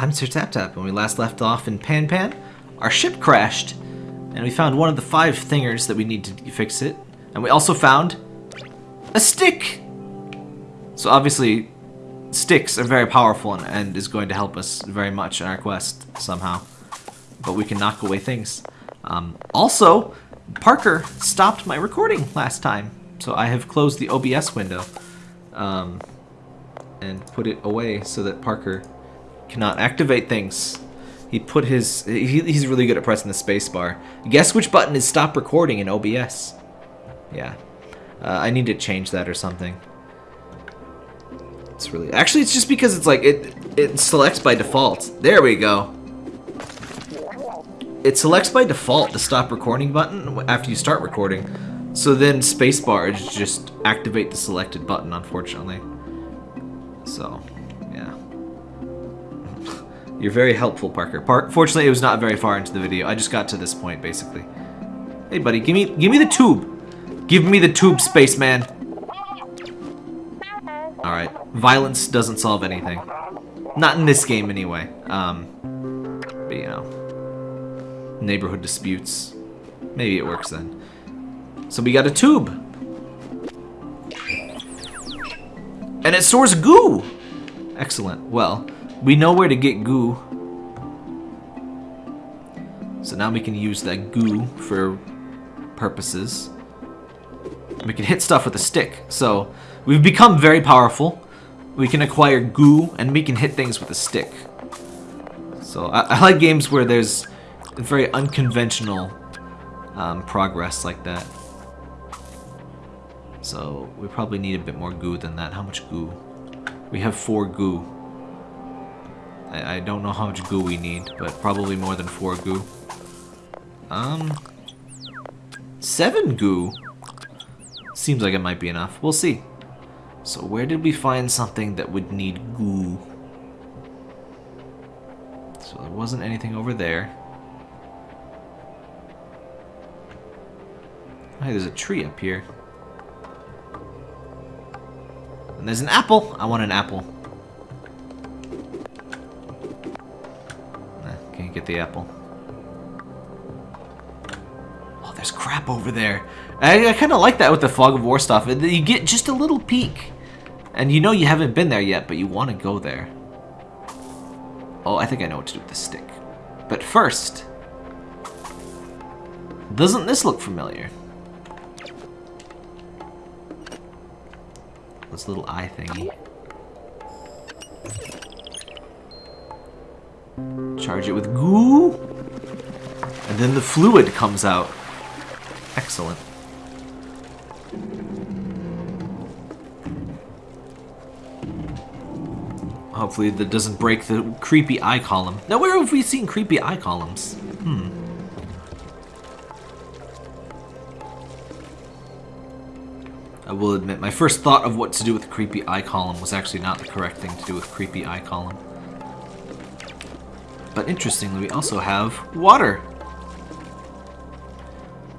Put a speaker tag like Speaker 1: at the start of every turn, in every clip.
Speaker 1: I'm Sir Tap Tap. When we last left off in Pan Pan, our ship crashed, and we found one of the five thingers that we need to fix it. And we also found a stick! So obviously, sticks are very powerful and, and is going to help us very much in our quest somehow. But we can knock away things. Um, also, Parker stopped my recording last time, so I have closed the OBS window um, and put it away so that Parker cannot activate things. He put his... He, he's really good at pressing the spacebar. Guess which button is stop recording in OBS? Yeah. Uh, I need to change that or something. It's really... Actually, it's just because it's like... It, it selects by default. There we go. It selects by default the stop recording button after you start recording. So then spacebar is just activate the selected button, unfortunately. So. You're very helpful, Parker. Par Fortunately, it was not very far into the video. I just got to this point, basically. Hey, buddy, give me give me the tube. Give me the tube, spaceman. Alright. Violence doesn't solve anything. Not in this game, anyway. Um, but, you know. Neighborhood disputes. Maybe it works then. So we got a tube. And it stores goo! Excellent. Well, we know where to get goo. So now we can use that goo for purposes. We can hit stuff with a stick. So we've become very powerful. We can acquire goo and we can hit things with a stick. So I, I like games where there's very unconventional um, progress like that. So we probably need a bit more goo than that. How much goo? We have four goo. I, I don't know how much goo we need, but probably more than four goo. Um, seven goo. Seems like it might be enough. We'll see. So where did we find something that would need goo? So there wasn't anything over there. Hey, there's a tree up here. And there's an apple. I want an apple. Get the apple. Oh, there's crap over there. I, I kind of like that with the Fog of War stuff. You get just a little peek. And you know you haven't been there yet, but you want to go there. Oh, I think I know what to do with the stick. But first... Doesn't this look familiar? This little eye thingy. Charge it with goo. And then the fluid comes out. Excellent. Hopefully that doesn't break the creepy eye column. Now where have we seen creepy eye columns? Hmm. I will admit, my first thought of what to do with the creepy eye column was actually not the correct thing to do with creepy eye column. But interestingly, we also have water.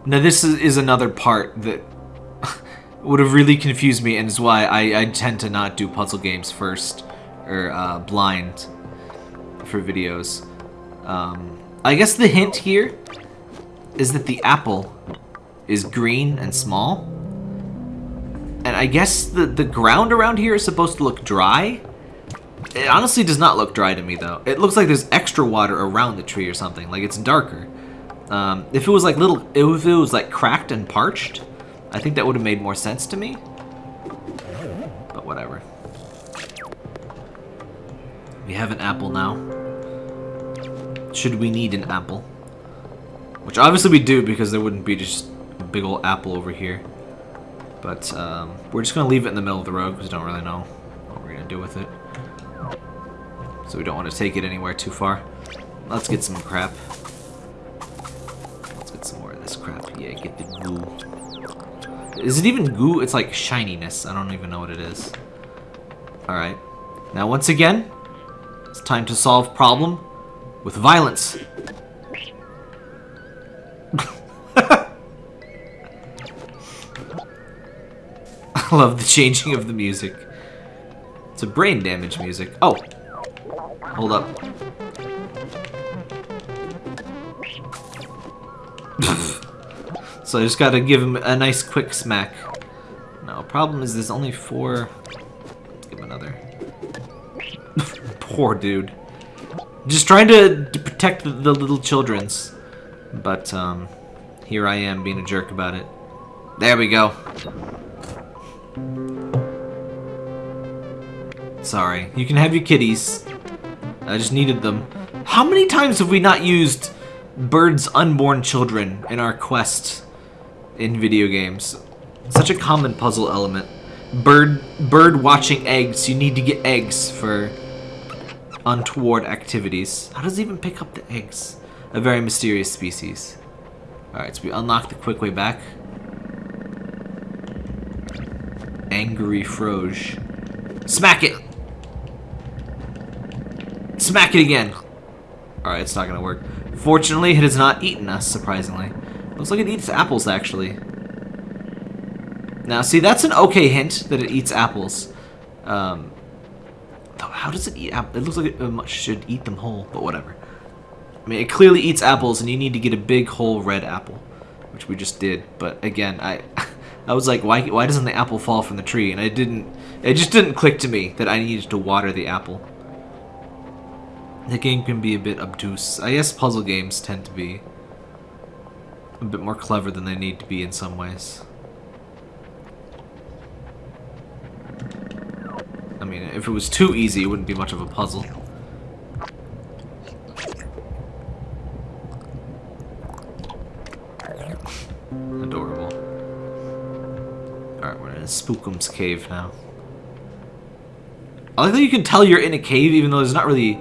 Speaker 1: Now this is, is another part that would have really confused me and is why I, I tend to not do puzzle games first, or uh, blind for videos. Um, I guess the hint here is that the apple is green and small. And I guess the, the ground around here is supposed to look dry. It honestly does not look dry to me, though. It looks like there's extra water around the tree or something. Like, it's darker. Um, if it was, like, little... If it was, like, cracked and parched, I think that would have made more sense to me. But whatever. We have an apple now. Should we need an apple? Which obviously we do, because there wouldn't be just a big old apple over here. But um, we're just going to leave it in the middle of the road because we don't really know what we're going to do with it. So we don't want to take it anywhere too far. Let's get some crap. Let's get some more of this crap. Yeah, get the goo. Is it even goo? It's like shininess. I don't even know what it is. Alright. Now once again, it's time to solve problem with violence. I love the changing of the music. It's a brain damage music. Oh. Hold up. so I just gotta give him a nice quick smack. No, problem is there's only four... Let's give him another. Poor dude. Just trying to, to protect the, the little children's. But, um, here I am being a jerk about it. There we go. Sorry. You can have your kitties. I just needed them. How many times have we not used birds' unborn children in our quest in video games? Such a common puzzle element. Bird bird watching eggs. You need to get eggs for untoward activities. How does it even pick up the eggs? A very mysterious species. Alright, so we unlock the quick way back. Angry Froge. Smack it! Smack it again! Alright, it's not gonna work. Fortunately, it has not eaten us, surprisingly. Looks like it eats apples, actually. Now, see, that's an okay hint that it eats apples. Um, how does it eat apples? It looks like it should eat them whole, but whatever. I mean, it clearly eats apples, and you need to get a big whole red apple, which we just did. But again, I, I was like, why, why doesn't the apple fall from the tree? And I didn't. It just didn't click to me that I needed to water the apple. The game can be a bit obtuse. I guess puzzle games tend to be a bit more clever than they need to be in some ways. I mean, if it was too easy, it wouldn't be much of a puzzle. Adorable. Alright, we're in Spookum's cave now. I like that you can tell you're in a cave even though there's not really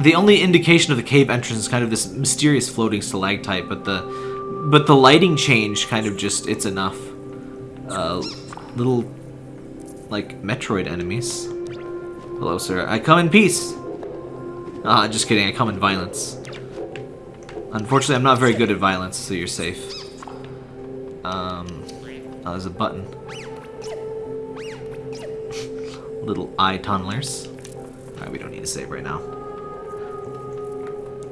Speaker 1: the only indication of the cave entrance is kind of this mysterious floating stalactite, but the but the lighting change kind of just it's enough. Uh, little like Metroid enemies. Hello, sir. I come in peace. Ah, just kidding. I come in violence. Unfortunately, I'm not very good at violence, so you're safe. Um, oh, there's a button. Little eye tunnelers. Alright, we don't need to save right now.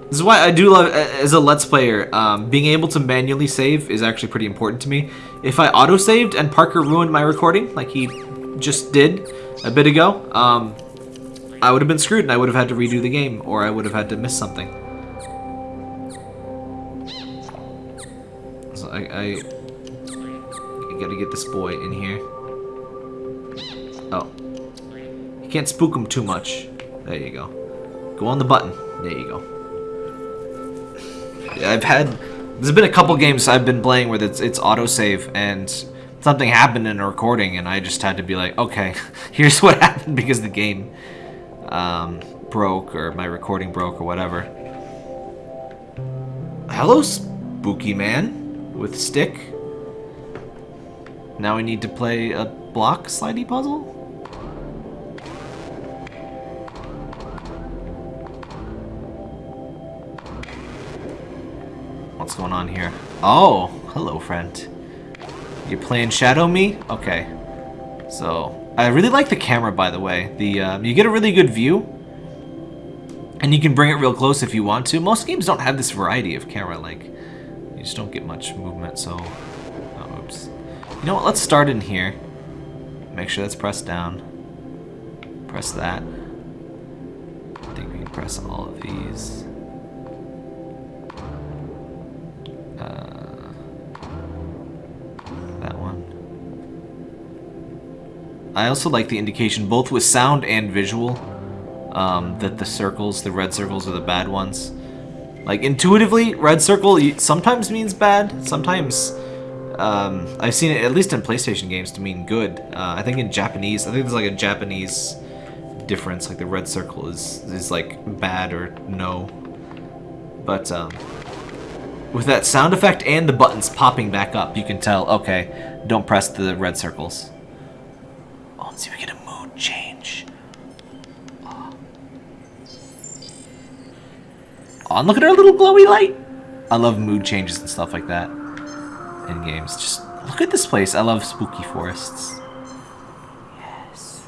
Speaker 1: This is why I do love, as a Let's Player, um, being able to manually save is actually pretty important to me. If I auto-saved and Parker ruined my recording, like he just did a bit ago, um, I would have been screwed and I would have had to redo the game, or I would have had to miss something. So I, I, I gotta get this boy in here. Oh. You can't spook him too much. There you go. Go on the button. There you go. I've had there's been a couple games I've been playing where it's it's autosave and something happened in a recording and I just had to be like, okay, here's what happened because the game um, broke or my recording broke or whatever. Hello, spooky man with stick. Now we need to play a block slidey puzzle? What's going on here? Oh, hello, friend. You're playing Shadow Me? Okay. So, I really like the camera, by the way. The uh, You get a really good view, and you can bring it real close if you want to. Most games don't have this variety of camera, like, you just don't get much movement, so... Oh, oops. You know what, let's start in here. Make sure that's pressed down. Press that. I think we can press all of these. I also like the indication, both with sound and visual, um, that the circles, the red circles, are the bad ones. Like, intuitively, red circle sometimes means bad, sometimes... Um, I've seen it, at least in PlayStation games, to mean good. Uh, I think in Japanese, I think there's like a Japanese difference, like the red circle is, is like bad or no. But, um, with that sound effect and the buttons popping back up, you can tell, okay, don't press the red circles. See if we get a mood change. Oh. oh, look at our little glowy light. I love mood changes and stuff like that in games. Just look at this place. I love spooky forests. Yes.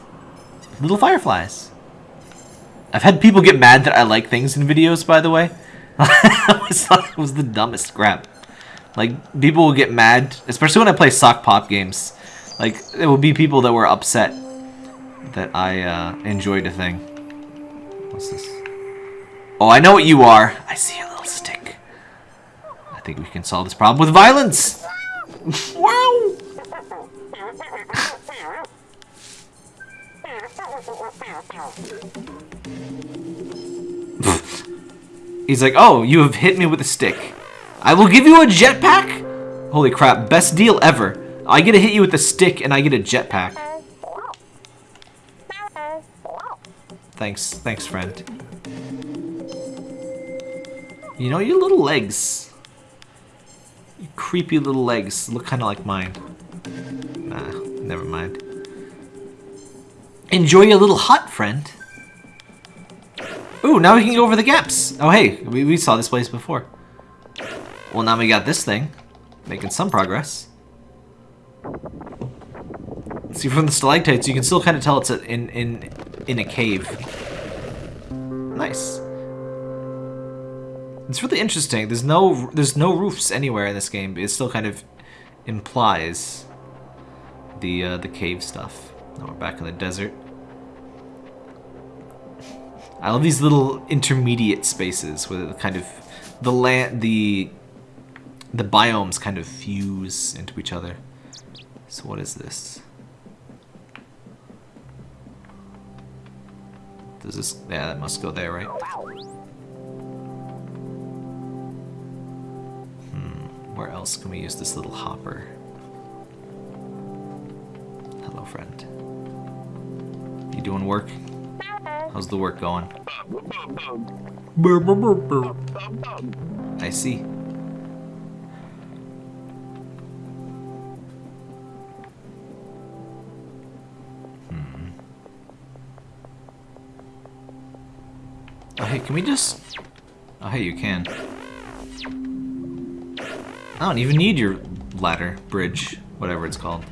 Speaker 1: Little fireflies. I've had people get mad that I like things in videos, by the way. I thought it was the dumbest crap. Like, people will get mad, especially when I play Sokoban games. Like, it will be people that were upset that I uh, enjoyed a thing. What's this? Oh, I know what you are. I see a little stick. I think we can solve this problem with violence. wow. He's like, oh, you have hit me with a stick. I will give you a jetpack? Holy crap, best deal ever. I get to hit you with a stick and I get a jetpack. Thanks, thanks friend. You know, your little legs. Your creepy little legs look kind of like mine. Nah, never mind. Enjoy your little hut, friend. Ooh, now we can go over the gaps. Oh, hey, we, we saw this place before. Well, now we got this thing. Making some progress. See, from the stalactites, you can still kind of tell it's in, in, in a cave. Nice. It's really interesting. There's no there's no roofs anywhere in this game. It still kind of implies the uh, the cave stuff. Now we're back in the desert. I love these little intermediate spaces where the kind of the land the the biomes kind of fuse into each other. So what is this? Does this yeah, that must go there, right? Hmm, where else can we use this little hopper? Hello, friend. You doing work? How's the work going? I see. Can we just... Oh, hey, you can. I don't even need your ladder, bridge, whatever it's called.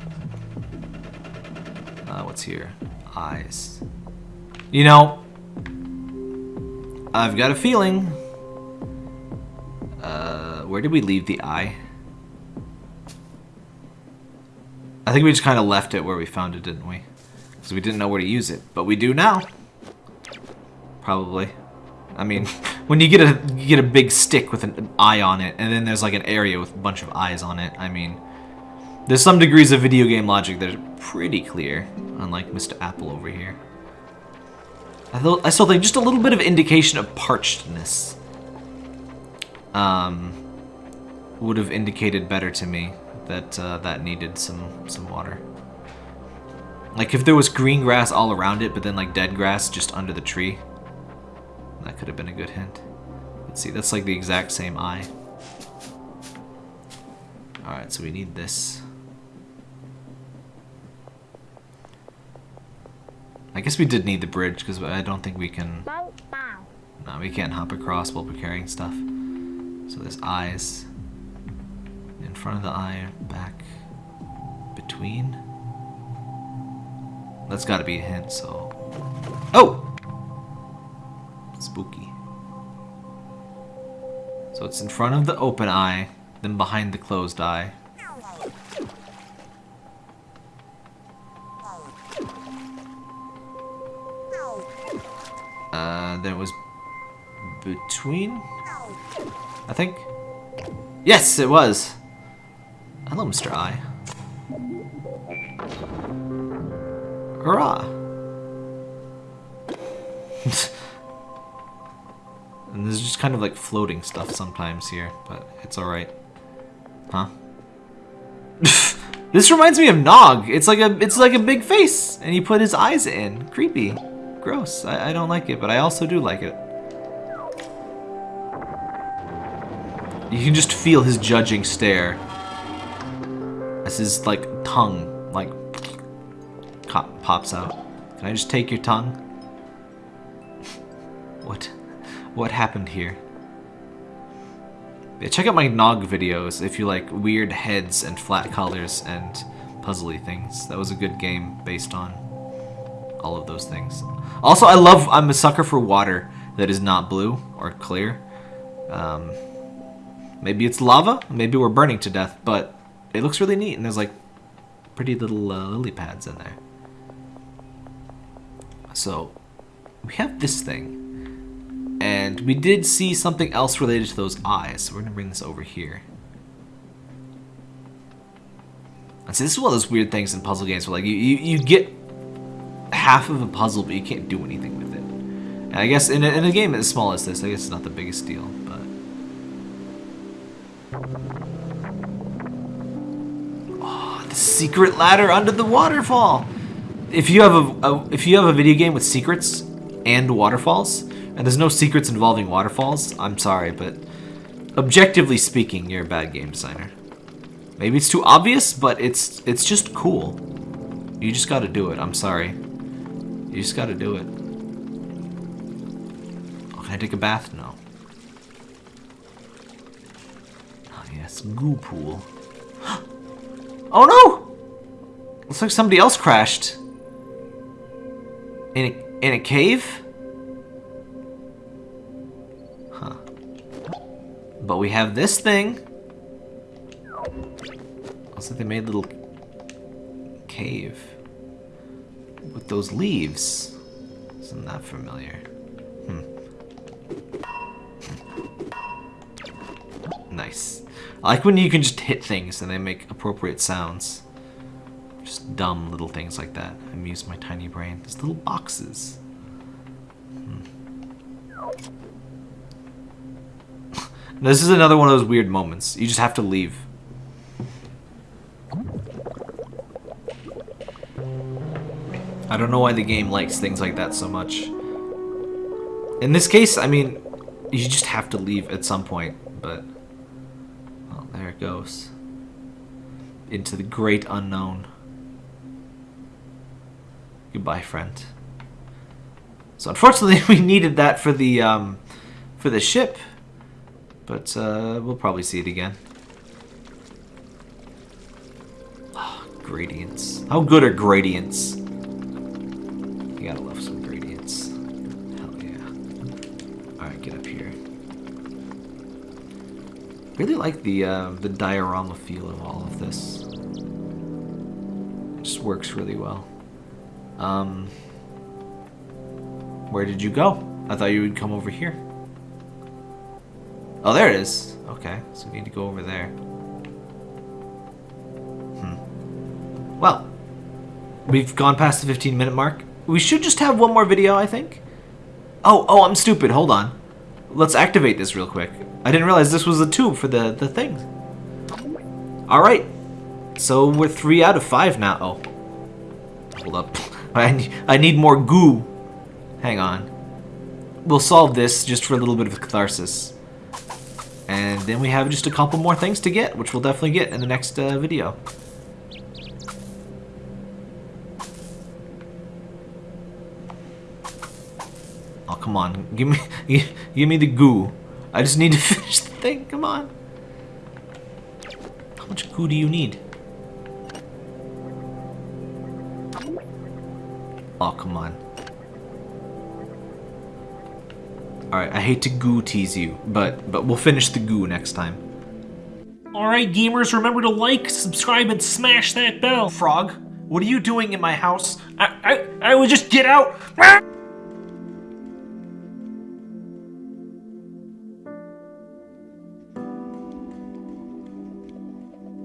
Speaker 1: Uh, what's here? Eyes. You know, I've got a feeling. Uh, where did we leave the eye? I think we just kind of left it where we found it, didn't we? Because we didn't know where to use it, but we do now. Probably. I mean, when you get a you get a big stick with an eye on it, and then there's like an area with a bunch of eyes on it. I mean, there's some degrees of video game logic that are pretty clear, unlike Mr. Apple over here. I, I still think just a little bit of indication of parchedness um, would have indicated better to me that uh, that needed some some water. Like if there was green grass all around it, but then like dead grass just under the tree, that could have been a good hint. Let's see, that's like the exact same eye. Alright, so we need this. I guess we did need the bridge because I don't think we can... No, we can't hop across while we're carrying stuff. So there's eyes. In front of the eye, back, between. That's gotta be a hint, so... Oh! So it's in front of the open eye, then behind the closed eye. Uh, there was between, I think. Yes, it was. Hello, Mr. Eye. Hurrah! and there's just kind of like floating stuff sometimes here, but it's alright. Huh? this reminds me of Nog. It's like a it's like a big face, and he put his eyes in. Creepy. Gross. I, I don't like it, but I also do like it. You can just feel his judging stare. As his, like, tongue, like, pops out. Can I just take your tongue? what? What happened here? Yeah, check out my Nog videos if you like weird heads and flat colors and puzzly things. That was a good game based on all of those things. Also, I love, I'm a sucker for water that is not blue or clear. Um, maybe it's lava, maybe we're burning to death, but it looks really neat and there's like pretty little uh, lily pads in there. So, we have this thing. And we did see something else related to those eyes, so we're to bring this over here. And see, this is one of those weird things in puzzle games where like you, you, you get half of a puzzle, but you can't do anything with it. And I guess in a, in a game as small as this, I guess it's not the biggest deal, but... Oh, the secret ladder under the waterfall! If you have a, a if you have a video game with secrets and waterfalls, and there's no secrets involving waterfalls, I'm sorry, but objectively speaking, you're a bad game designer. Maybe it's too obvious, but it's it's just cool. You just gotta do it. I'm sorry. You just gotta do it. Oh, can I take a bath? No. Oh, yes. Goo pool. oh, no! Looks like somebody else crashed. In a, in a cave? But we have this thing. Like they made a little cave with those leaves. Isn't that familiar? Hmm. Nice. I like when you can just hit things and they make appropriate sounds. Just dumb little things like that. Amuse my tiny brain. These little boxes. Hmm. This is another one of those weird moments. You just have to leave. I don't know why the game likes things like that so much. In this case, I mean, you just have to leave at some point, but... Well, there it goes. Into the great unknown. Goodbye, friend. So unfortunately, we needed that for the, um, for the ship. But, uh, we'll probably see it again. Oh, gradients. How good are gradients? You gotta love some gradients. Hell yeah. Alright, get up here. Really like the uh, the diorama feel of all of this. It just works really well. Um, where did you go? I thought you would come over here. Oh, there it is. Okay, so we need to go over there. Hmm. Well, we've gone past the 15 minute mark. We should just have one more video, I think. Oh, oh, I'm stupid. Hold on. Let's activate this real quick. I didn't realize this was a tube for the, the thing. Alright. So we're three out of five now. Oh. Hold up. I need, I need more goo. Hang on. We'll solve this just for a little bit of catharsis. And then we have just a couple more things to get, which we'll definitely get in the next uh, video. Oh, come on. Give me, give me the goo. I just need to finish the thing. Come on. How much goo do you need? Oh, come on. Alright, I hate to goo tease you, but but we'll finish the goo next time.
Speaker 2: Alright, gamers, remember to like, subscribe, and smash that bell.
Speaker 1: Frog, what are you doing in my house?
Speaker 2: I, I, I would just get out.